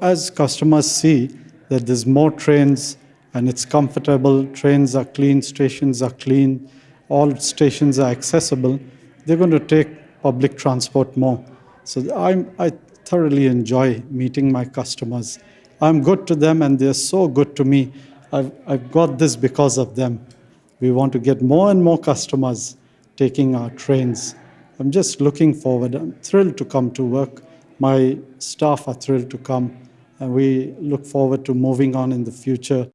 As customers see that there's more trains and it's comfortable, trains are clean, stations are clean, all stations are accessible, they're going to take public transport more. So I'm, I thoroughly enjoy meeting my customers. I'm good to them and they're so good to me. I've, I've got this because of them. We want to get more and more customers taking our trains. I'm just looking forward. I'm thrilled to come to work. My staff are thrilled to come, and we look forward to moving on in the future